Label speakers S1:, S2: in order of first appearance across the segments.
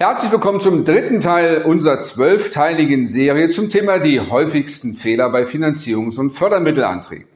S1: Herzlich willkommen zum dritten Teil unserer zwölfteiligen Serie zum Thema die häufigsten Fehler bei Finanzierungs- und Fördermittelanträgen.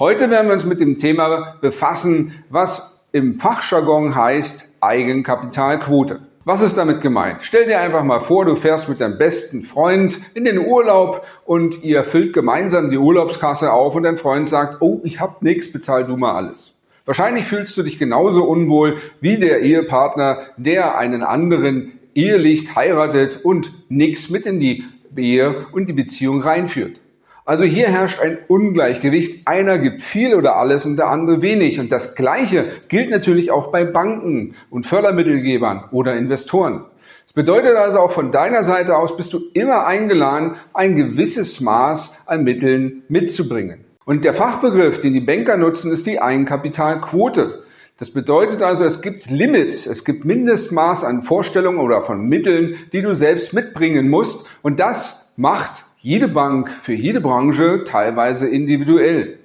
S1: Heute werden wir uns mit dem Thema befassen, was im Fachjargon heißt Eigenkapitalquote. Was ist damit gemeint? Stell dir einfach mal vor, du fährst mit deinem besten Freund in den Urlaub und ihr füllt gemeinsam die Urlaubskasse auf und dein Freund sagt, oh, ich hab nichts, bezahl du mal alles. Wahrscheinlich fühlst du dich genauso unwohl wie der Ehepartner, der einen anderen ehelich heiratet und nichts mit in die Ehe und die Beziehung reinführt. Also hier herrscht ein Ungleichgewicht. Einer gibt viel oder alles und der andere wenig. Und das Gleiche gilt natürlich auch bei Banken und Fördermittelgebern oder Investoren. Das bedeutet also auch von deiner Seite aus bist du immer eingeladen, ein gewisses Maß an Mitteln mitzubringen. Und der Fachbegriff, den die Banker nutzen, ist die Eigenkapitalquote. Das bedeutet also, es gibt Limits, es gibt Mindestmaß an Vorstellungen oder von Mitteln, die du selbst mitbringen musst. Und das macht jede Bank für jede Branche teilweise individuell.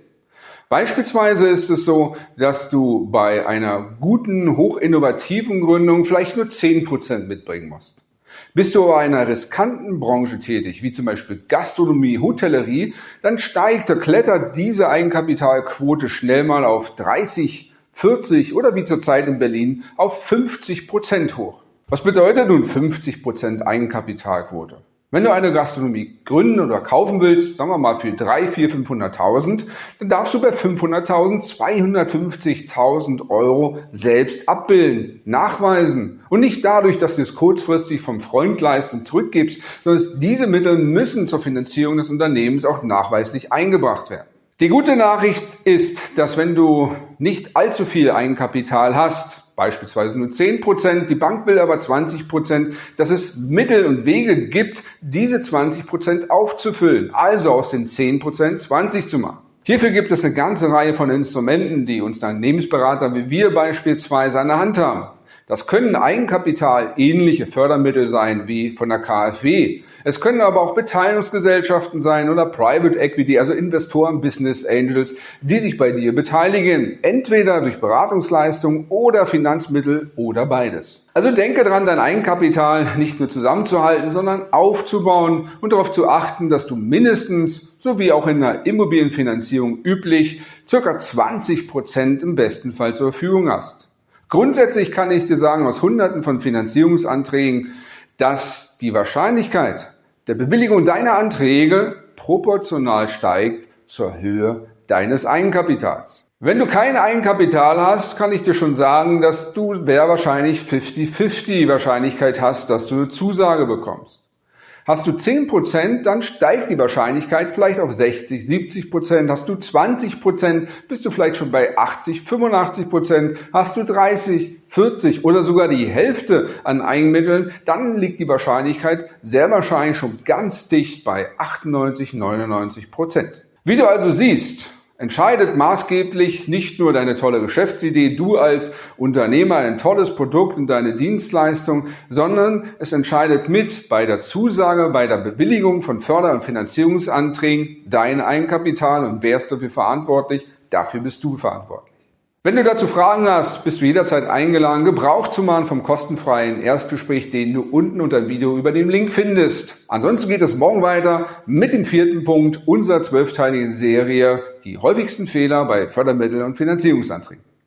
S1: Beispielsweise ist es so, dass du bei einer guten, hochinnovativen Gründung vielleicht nur 10% mitbringen musst. Bist du in einer riskanten Branche tätig, wie zum Beispiel Gastronomie, Hotellerie, dann steigt, klettert diese Eigenkapitalquote schnell mal auf 30, 40 oder wie zurzeit in Berlin auf 50 Prozent hoch. Was bedeutet nun 50 Prozent Eigenkapitalquote? Wenn du eine Gastronomie gründen oder kaufen willst, sagen wir mal für 3, 4, 500.000, dann darfst du bei 500.000 250.000 Euro selbst abbilden, nachweisen. Und nicht dadurch, dass du es kurzfristig vom Freund leist und zurückgibst, sondern diese Mittel müssen zur Finanzierung des Unternehmens auch nachweislich eingebracht werden. Die gute Nachricht ist, dass wenn du nicht allzu viel Eigenkapital hast, beispielsweise nur 10 Prozent, die Bank will aber 20 Prozent, dass es Mittel und Wege gibt, diese 20 Prozent aufzufüllen, also aus den 10 Prozent 20 zu machen. Hierfür gibt es eine ganze Reihe von Instrumenten, die uns Unternehmensberater wie wir beispielsweise an der Hand haben. Das können Eigenkapital ähnliche Fördermittel sein wie von der KfW. Es können aber auch Beteiligungsgesellschaften sein oder Private Equity, also Investoren, Business Angels, die sich bei dir beteiligen. Entweder durch Beratungsleistung oder Finanzmittel oder beides. Also denke dran, dein Eigenkapital nicht nur zusammenzuhalten, sondern aufzubauen und darauf zu achten, dass du mindestens, so wie auch in der Immobilienfinanzierung üblich, circa 20 Prozent im besten Fall zur Verfügung hast. Grundsätzlich kann ich dir sagen, aus hunderten von Finanzierungsanträgen, dass die Wahrscheinlichkeit der Bewilligung deiner Anträge proportional steigt zur Höhe deines Eigenkapitals. Wenn du kein Eigenkapital hast, kann ich dir schon sagen, dass du sehr wahrscheinlich 50-50 Wahrscheinlichkeit hast, dass du eine Zusage bekommst. Hast du 10%, dann steigt die Wahrscheinlichkeit vielleicht auf 60, 70%. Hast du 20%, bist du vielleicht schon bei 80, 85%. Hast du 30, 40 oder sogar die Hälfte an Eigenmitteln, dann liegt die Wahrscheinlichkeit sehr wahrscheinlich schon ganz dicht bei 98, 99%. Wie du also siehst, entscheidet maßgeblich nicht nur deine tolle Geschäftsidee, du als Unternehmer ein tolles Produkt und deine Dienstleistung, sondern es entscheidet mit bei der Zusage, bei der Bewilligung von Förder- und Finanzierungsanträgen dein Eigenkapital und wer ist dafür verantwortlich? Dafür bist du verantwortlich. Wenn du dazu Fragen hast, bist du jederzeit eingeladen, Gebrauch zu machen vom kostenfreien Erstgespräch, den du unten unter dem Video über den Link findest. Ansonsten geht es morgen weiter mit dem vierten Punkt unserer zwölfteiligen Serie, die häufigsten Fehler bei Fördermitteln und Finanzierungsanträgen.